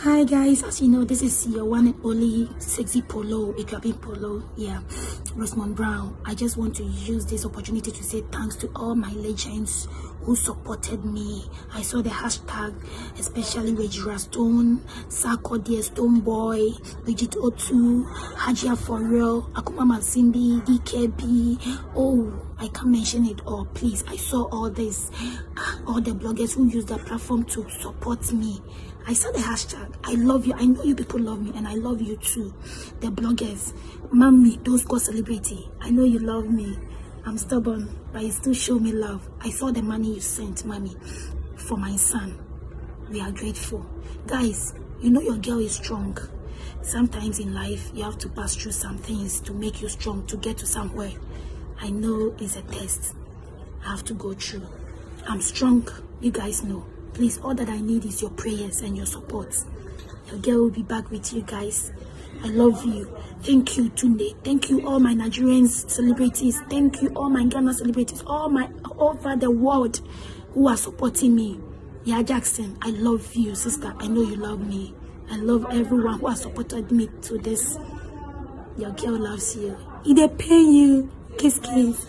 hi guys. As you know this is your one and only sexy Poloo Akuapem Poloo. Yeah rosemond brown. I just want to use this opportunity to say thanks to all my legends who supported me i saw the hashtag especially Regina Stone, Sako Dear Stonebwoy, Bridget Otoo, Hajia For Real, Akuma Masindi, DKB. Oh, I can't mention it all. Please, I saw all this, ah, all the bloggers who use that platform to support me. I saw the hashtag. I love you. I know you people love me, and I love you too. The bloggers, mommy, those go celebrity. I know you love me. I'm stubborn, but you still show me love. I saw the money you sent, mommy, for my son. We are grateful. Guys, you know your girl is strong. Sometimes in life, you have to pass through some things to make you strong, to get to somewhere. I know it's a test. I have to go through. I'm strong. You guys know. Please, all that I need is your prayers and your support. Your girl will be back with you guys. I love you. Thank you, Tunde. Thank you, all my Nigerian celebrities. Thank you, all my Ghana celebrities, all my over the world who are supporting me. Yeah, Jackson, I love you, sister. I know you love me. I love everyone who has supported me to this. Your girl loves you. It they pay you. Kiss, kiss.